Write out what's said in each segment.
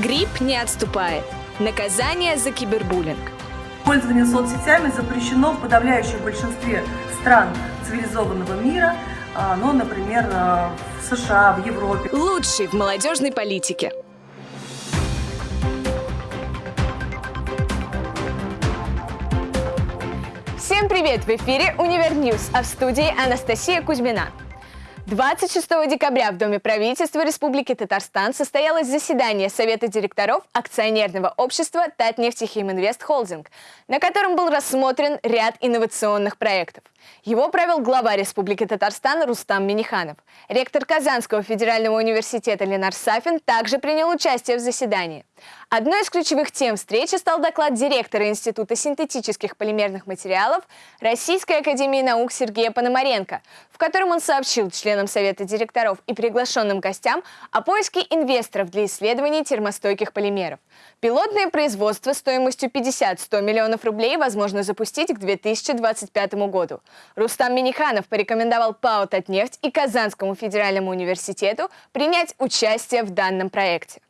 Грипп не отступает. Наказание за кибербуллинг. Пользование соцсетями запрещено в подавляющем большинстве стран цивилизованного мира, а, ну, например, а, в США, в Европе. Лучший в молодежной политике. Всем привет! В эфире «Универ а в студии Анастасия Кузьмина. 26 декабря в Доме правительства Республики Татарстан состоялось заседание Совета директоров акционерного общества Татнефтехиминвест Холдинг, на котором был рассмотрен ряд инновационных проектов. Его провел глава Республики Татарстан Рустам Миниханов. Ректор Казанского федерального университета Ленар Сафин также принял участие в заседании. Одной из ключевых тем встречи стал доклад директора Института синтетических полимерных материалов Российской академии наук Сергея Пономаренко, в котором он сообщил членам Совета директоров и приглашенным гостям о поиске инвесторов для исследований термостойких полимеров. Пилотное производство стоимостью 50-100 миллионов рублей возможно запустить к 2025 году. Рустам Миниханов порекомендовал ПАО «Татнефть» и Казанскому федеральному университету принять участие в данном проекте.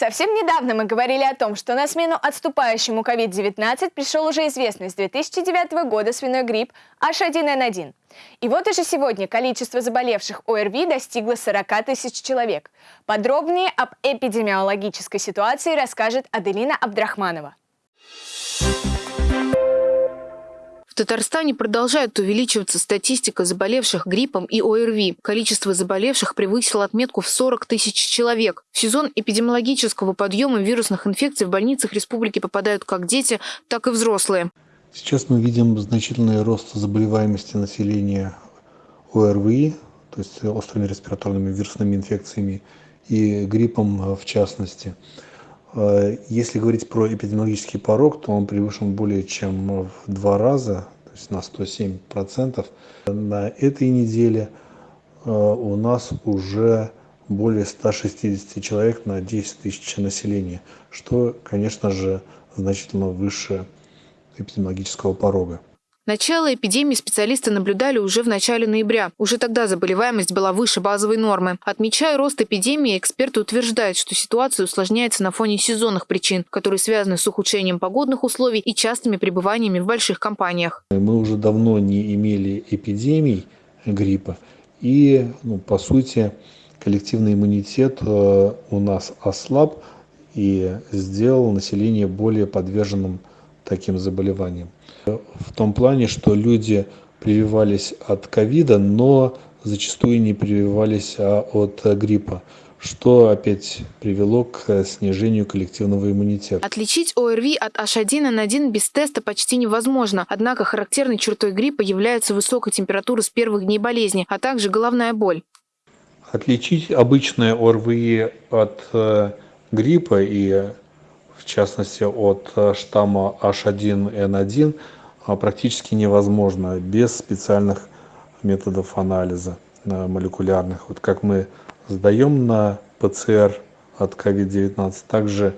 Совсем недавно мы говорили о том, что на смену отступающему COVID-19 пришел уже известный с 2009 года свиной грипп H1N1. И вот уже сегодня количество заболевших ОРВИ достигло 40 тысяч человек. Подробнее об эпидемиологической ситуации расскажет Аделина Абдрахманова. Татарстане продолжает увеличиваться статистика заболевших гриппом и ОРВИ. Количество заболевших превысило отметку в 40 тысяч человек. В сезон эпидемиологического подъема вирусных инфекций в больницах республики попадают как дети, так и взрослые. Сейчас мы видим значительный рост заболеваемости населения ОРВИ, то есть острыми респираторными вирусными инфекциями и гриппом в частности. Э, если говорить про эпидемиологический порог, то он превышен более чем в два раза, то есть на 107 процентов. На этой неделе э, у нас уже более 160 человек на 10 тысяч населения, что, конечно же, значительно выше эпидемиологического порога. Начало эпидемии специалисты наблюдали уже в начале ноября. Уже тогда заболеваемость была выше базовой нормы. Отмечая рост эпидемии, эксперты утверждают, что ситуация усложняется на фоне сезонных причин, которые связаны с ухудшением погодных условий и частыми пребываниями в больших компаниях. Мы уже давно не имели эпидемий гриппа. И, ну, по сути, коллективный иммунитет э, у нас ослаб и сделал население более подверженным таким заболеваниям. В том плане, что люди прививались от ковида, но зачастую не прививались а от гриппа что опять привело к снижению коллективного иммунитета. Отличить ОРВИ от H1N1 без теста почти невозможно. Однако характерной чертой гриппа является высокая температура с первых дней болезни, а также головная боль. Отличить обычное ОРВИ от э, гриппа и в частности от э, штамма H1N1, а, практически невозможно без специальных методов анализа э, молекулярных. Вот как мы сдаем на ПЦР от COVID-19, также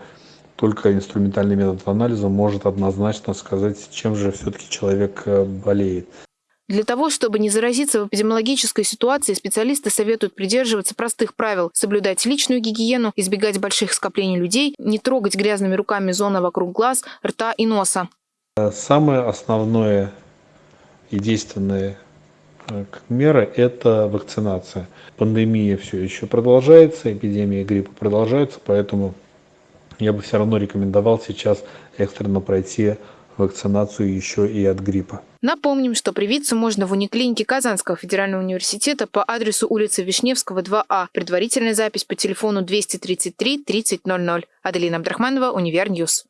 только инструментальный метод анализа может однозначно сказать, чем же все-таки человек э, болеет. Для того, чтобы не заразиться в эпидемиологической ситуации, специалисты советуют придерживаться простых правил, соблюдать личную гигиену, избегать больших скоплений людей, не трогать грязными руками зоны вокруг глаз, рта и носа. Самое основное и действенное э, мера – это вакцинация. Пандемия все еще продолжается, эпидемия гриппа продолжается, поэтому я бы все равно рекомендовал сейчас экстренно пройти вакцинацию еще и от гриппа. Напомним, что привиться можно в униклинике Казанского федерального университета по адресу улицы Вишневского, 2А. Предварительная запись по телефону 233 3000. Аделина Абдрахманова, Univer News.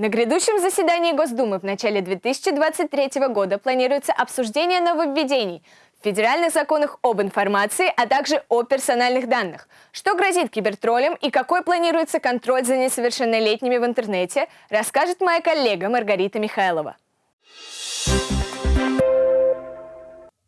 На грядущем заседании Госдумы в начале 2023 года планируется обсуждение нововведений в федеральных законах об информации, а также о персональных данных. Что грозит кибертроллям и какой планируется контроль за несовершеннолетними в интернете, расскажет моя коллега Маргарита Михайлова.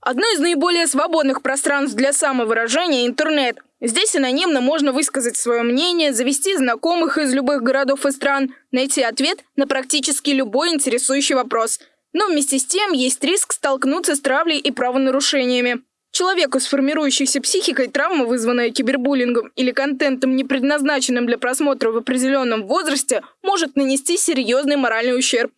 Одно из наиболее свободных пространств для самовыражения – интернет. Здесь анонимно можно высказать свое мнение, завести знакомых из любых городов и стран, найти ответ на практически любой интересующий вопрос. Но вместе с тем есть риск столкнуться с травлей и правонарушениями. Человеку с формирующейся психикой травма, вызванная кибербуллингом или контентом, не предназначенным для просмотра в определенном возрасте, может нанести серьезный моральный ущерб.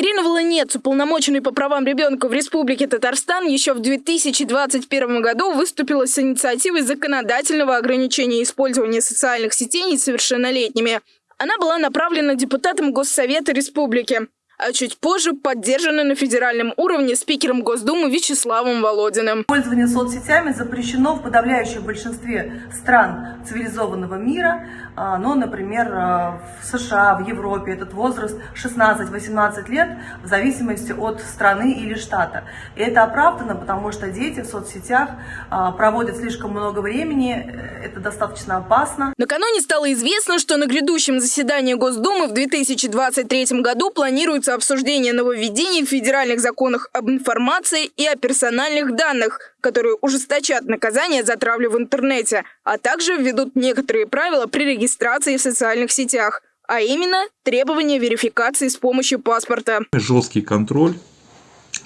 Ирина Волонец, уполномоченный по правам ребенка в Республике Татарстан, еще в 2021 году выступила с инициативой законодательного ограничения использования социальных сетей несовершеннолетними. Она была направлена депутатом Госсовета Республики а чуть позже поддержана на федеральном уровне спикером Госдумы Вячеславом Володиным. Пользование соцсетями запрещено в подавляющем большинстве стран цивилизованного мира, а, но, например, а, в США, в Европе этот возраст 16-18 лет в зависимости от страны или штата. И это оправдано, потому что дети в соцсетях а, проводят слишком много времени, э, это достаточно опасно. Накануне стало известно, что на грядущем заседании Госдумы в 2023 году планируется обсуждение нововведений в федеральных законах об информации и о персональных данных, которые ужесточат наказание за травлю в интернете, а также введут некоторые правила при регистрации в социальных сетях, а именно требования верификации с помощью паспорта. Жесткий контроль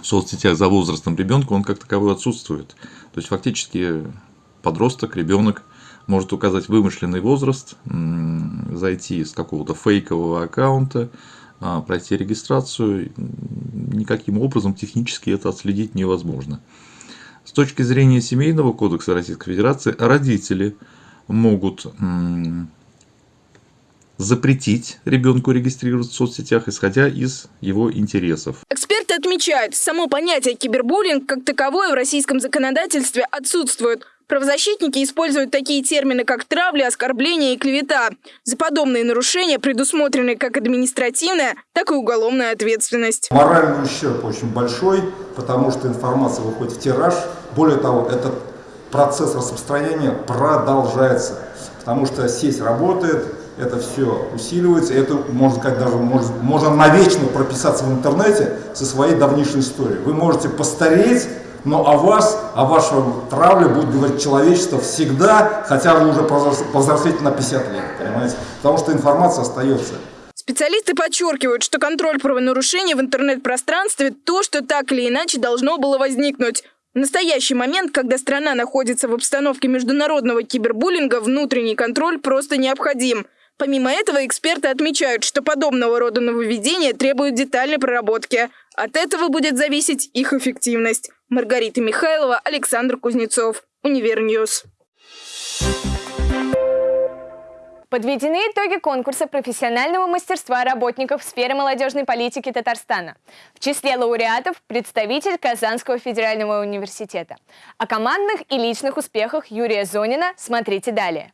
в соцсетях за возрастом ребенка, он как таковой отсутствует. То есть фактически подросток, ребенок может указать вымышленный возраст, зайти с какого-то фейкового аккаунта, а, пройти регистрацию, никаким образом технически это отследить невозможно. С точки зрения Семейного кодекса Российской Федерации, родители могут запретить ребенку регистрироваться в соцсетях, исходя из его интересов. Эксперты отмечают, само понятие кибербуллинг как таковое в российском законодательстве отсутствует. Правозащитники используют такие термины, как травля, оскорбление и клевета. За подобные нарушения предусмотрены как административная, так и уголовная ответственность. Моральный ущерб очень большой, потому что информация выходит в тираж. Более того, этот процесс распространения продолжается, потому что сеть работает, это все усиливается, это, можно сказать, даже можно, можно навечно прописаться в интернете со своей давнейшей историей. Вы можете постареть, но о вас, о вашем травле будет говорить человечество всегда, хотя вы уже повзрослеете на 50 лет, понимаете? Потому что информация остается. Специалисты подчеркивают, что контроль правонарушений в интернет-пространстве – то, что так или иначе должно было возникнуть. В настоящий момент, когда страна находится в обстановке международного кибербуллинга, внутренний контроль просто необходим. Помимо этого, эксперты отмечают, что подобного рода нововведения требуют детальной проработки. От этого будет зависеть их эффективность. Маргарита Михайлова, Александр Кузнецов, Univer News. Подведены итоги конкурса профессионального мастерства работников в сфере молодежной политики Татарстана. В числе лауреатов представитель Казанского федерального университета. О командных и личных успехах Юрия Зонина смотрите далее.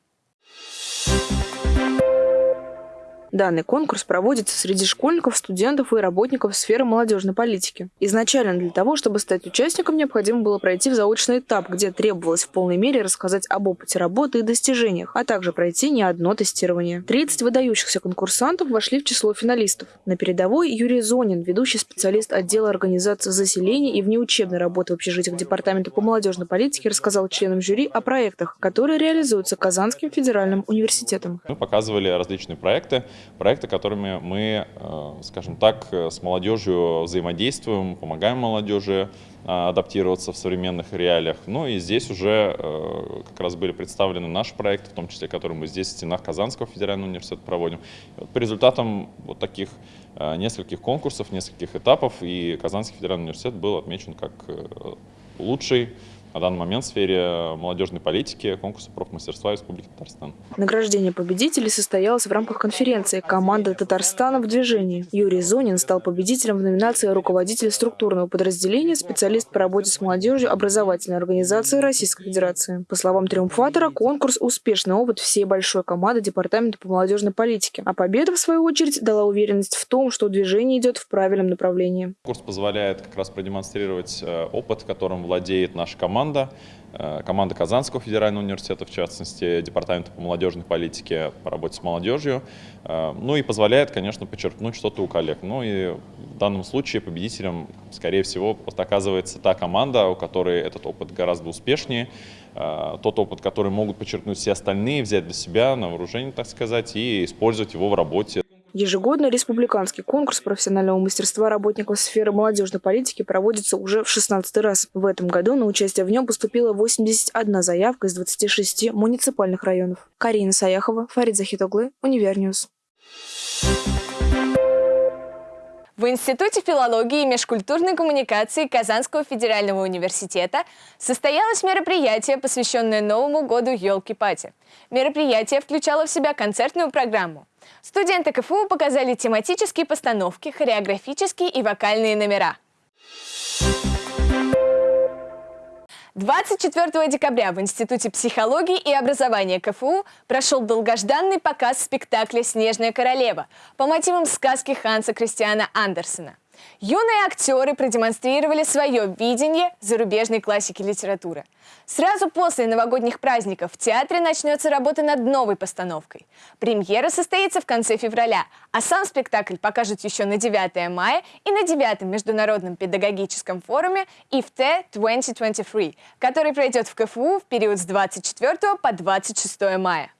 Данный конкурс проводится среди школьников, студентов и работников сферы молодежной политики. Изначально для того, чтобы стать участником, необходимо было пройти в заочный этап, где требовалось в полной мере рассказать об опыте работы и достижениях, а также пройти не одно тестирование. 30 выдающихся конкурсантов вошли в число финалистов. На передовой Юрий Зонин, ведущий специалист отдела организации заселения и внеучебной работы в общежитиях Департамента по молодежной политике, рассказал членам жюри о проектах, которые реализуются Казанским федеральным университетом. Мы показывали различные проекты, проекты, которыми мы, э, скажем так, с молодежью взаимодействуем, помогаем молодежи э, адаптироваться в современных реалиях. Ну и здесь уже э, как раз были представлены наши проекты, в том числе, которые мы здесь в стенах Казанского федерального университета проводим. Вот по результатам вот таких нескольких конкурсов, нескольких этапов, и Казанский федеральный университет был отмечен как лучший на данный момент в сфере молодежной политики конкурса профмастерства Республики Татарстан. Награждение победителей состоялось в рамках конференции «Команда Татарстана в движении». Юрий Зонин стал победителем в номинации «Руководитель структурного подразделения, специалист по работе с молодежью образовательной организации Российской Федерации». По словам триумфатора, конкурс – успешный опыт всей большой команды Департамента по молодежной политике. А победа, в свою очередь, дала уверенность в том, что движение идет в правильном направлении. Курс позволяет как раз продемонстрировать э, опыт, которым владеет наша команда команда, э, команда Казанского федерального университета, в частности, Департамента по молодежной политике по работе с молодежью, э, ну и позволяет, конечно, подчеркнуть что-то у коллег. Ну и в данном случае победителем, скорее всего, оказывается та команда, у которой этот опыт гораздо успешнее, э, тот опыт, который могут подчеркнуть все остальные, взять для себя на вооружение, так сказать, и использовать его в работе. Ежегодно республиканский конкурс профессионального мастерства работников сферы молодежной политики проводится уже в 16 раз. В этом году на участие в нем поступила 81 заявка из 26 муниципальных районов. Карина Саяхова, Фарид Захитоглы, Univer News. В Институте филологии и межкультурной коммуникации Казанского федерального университета состоялось мероприятие, посвященное Новому году «Елки-пати». Мероприятие включало в себя концертную программу. Студенты КФУ показали тематические постановки, хореографические и вокальные номера. 24 декабря в Институте психологии и образования КФУ прошел долгожданный показ спектакля «Снежная королева» по мотивам сказки Ханса Кристиана Андерсена. Юные актеры продемонстрировали свое видение зарубежной классики литературы. Сразу после новогодних праздников в театре начнется работа над новой постановкой. Премьера состоится в конце февраля, а сам спектакль покажут еще на 9 мая и на 9 Международном педагогическом форуме ИФТ 2023, который пройдет в КФУ в период с 24 по 26 мая.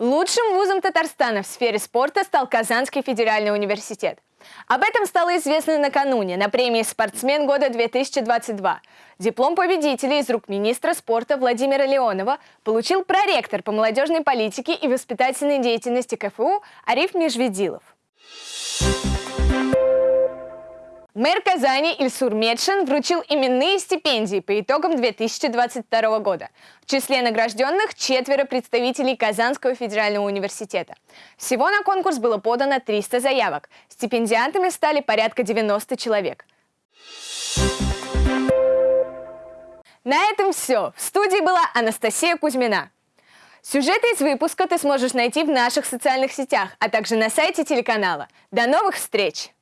Лучшим вузом Татарстана в сфере спорта стал Казанский федеральный университет. Об этом стало известно накануне на премии «Спортсмен года-2022». Диплом победителя из рук министра спорта Владимира Леонова получил проректор по молодежной политике и воспитательной деятельности КФУ Ариф Межведилов. Мэр Казани Ильсур Медшин вручил именные стипендии по итогам 2022 года. В числе награжденных четверо представителей Казанского федерального университета. Всего на конкурс было подано 300 заявок. Стипендиантами стали порядка 90 человек. На этом все. В студии была Анастасия Кузьмина. Сюжеты из выпуска ты сможешь найти в наших социальных сетях, а также на сайте телеканала. До новых встреч!